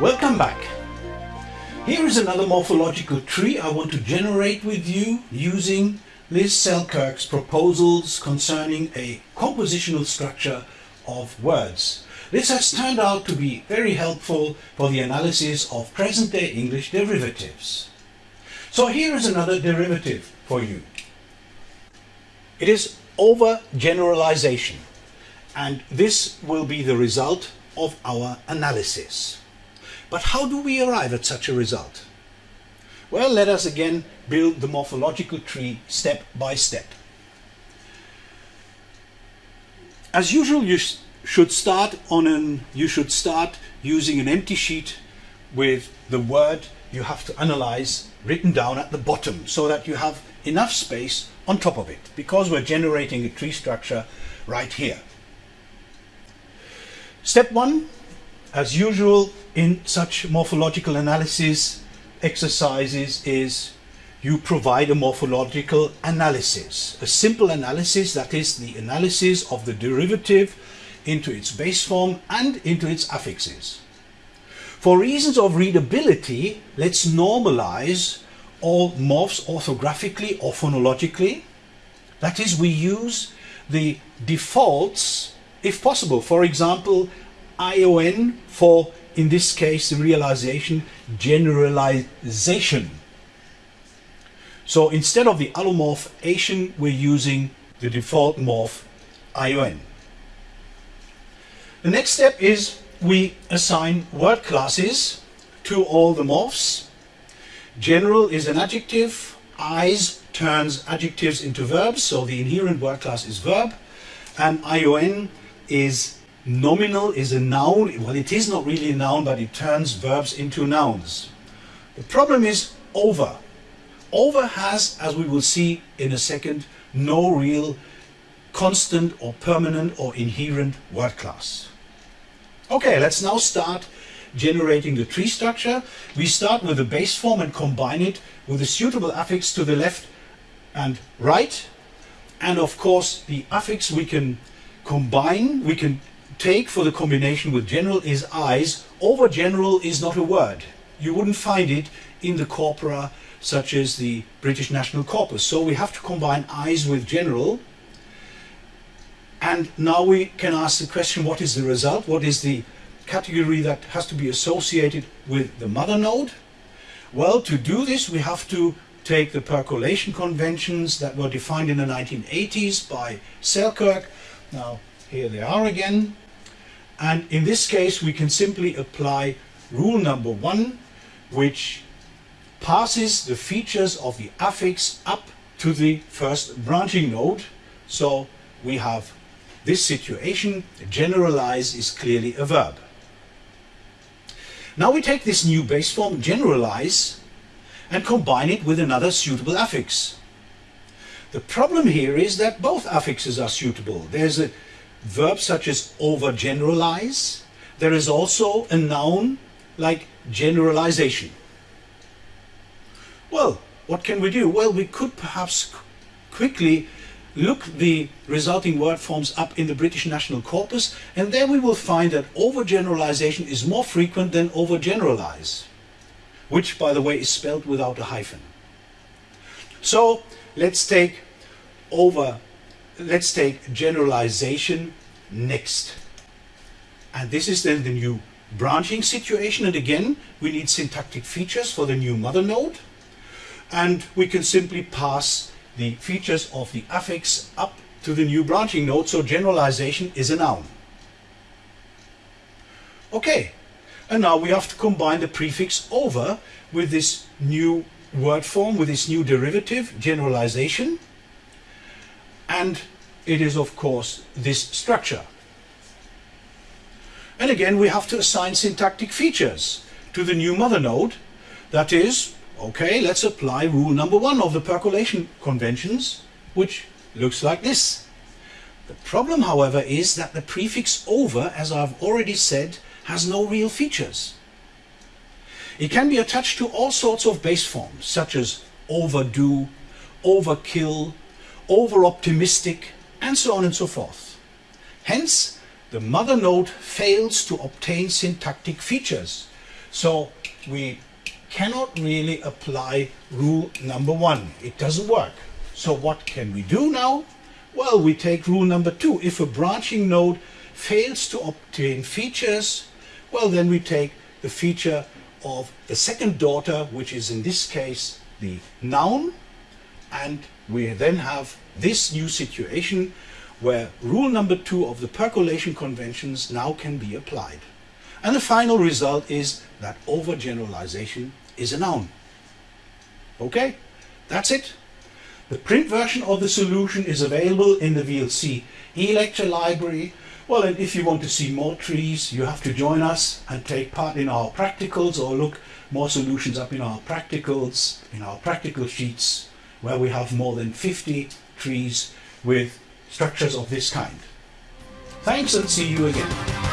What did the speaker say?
Welcome back. Here is another morphological tree I want to generate with you using Liz Selkirk's proposals concerning a compositional structure of words. This has turned out to be very helpful for the analysis of present-day English derivatives. So here is another derivative for you. It is overgeneralization and this will be the result of our analysis. But how do we arrive at such a result? Well, let us again build the morphological tree step by step. As usual, you sh should start on an you should start using an empty sheet with the word you have to analyze written down at the bottom so that you have enough space on top of it because we're generating a tree structure right here. Step one, as usual in such morphological analysis exercises is you provide a morphological analysis, a simple analysis that is the analysis of the derivative into its base form and into its affixes. For reasons of readability, let's normalize all morphs orthographically or phonologically. That is, we use the defaults if possible. For example, ION for, in this case, the realization, generalization. So instead of the allomorph Asian, we're using the default morph ION. The next step is we assign word classes to all the morphs. General is an adjective, IZE turns adjectives into verbs, so the inherent word class is verb, and ION is nominal, is a noun, well it is not really a noun, but it turns verbs into nouns. The problem is over. Over has, as we will see in a second, no real constant or permanent or inherent word class. Okay, let's now start generating the tree structure. We start with the base form and combine it with a suitable affix to the left and right. And of course, the affix we can combine, we can take for the combination with general is IZE. Over general is not a word. You wouldn't find it in the corpora such as the British National Corpus. So we have to combine IZE with general. And now we can ask the question, what is the result? What is the category that has to be associated with the mother node? Well, to do this, we have to take the percolation conventions that were defined in the 1980s by Selkirk. Now, here they are again. And in this case, we can simply apply rule number one, which passes the features of the affix up to the first branching node. So we have this situation, generalize is clearly a verb. Now we take this new base form, generalize, and combine it with another suitable affix. The problem here is that both affixes are suitable. There's a verb such as overgeneralize. There is also a noun like generalization. Well, what can we do? Well, we could perhaps quickly look the resulting word forms up in the British National Corpus and there we will find that overgeneralization is more frequent than overgeneralize, which by the way is spelled without a hyphen. So let's take over, let's take generalization next. And this is then the new branching situation. And again we need syntactic features for the new mother node. And we can simply pass the features of the affix up to the new branching node, so generalization is a noun. Okay, and now we have to combine the prefix over with this new word form, with this new derivative, generalization, and it is of course this structure. And again we have to assign syntactic features to the new mother node, that is Okay, let's apply rule number one of the percolation conventions, which looks like this. The problem, however, is that the prefix over, as I've already said, has no real features. It can be attached to all sorts of base forms, such as overdo, overkill, over-optimistic, and so on and so forth. Hence, the mother node fails to obtain syntactic features So we cannot really apply rule number one. It doesn't work. So what can we do now? Well, we take rule number two. If a branching node fails to obtain features, well, then we take the feature of the second daughter, which is in this case the noun, and we then have this new situation where rule number two of the percolation conventions now can be applied. And the final result is that overgeneralization is a noun. Okay, that's it. The print version of the solution is available in the VLC e-lecture library. Well, and if you want to see more trees, you have to join us and take part in our practicals or look more solutions up in our practicals, in our practical sheets, where we have more than 50 trees with structures of this kind. Thanks and see you again.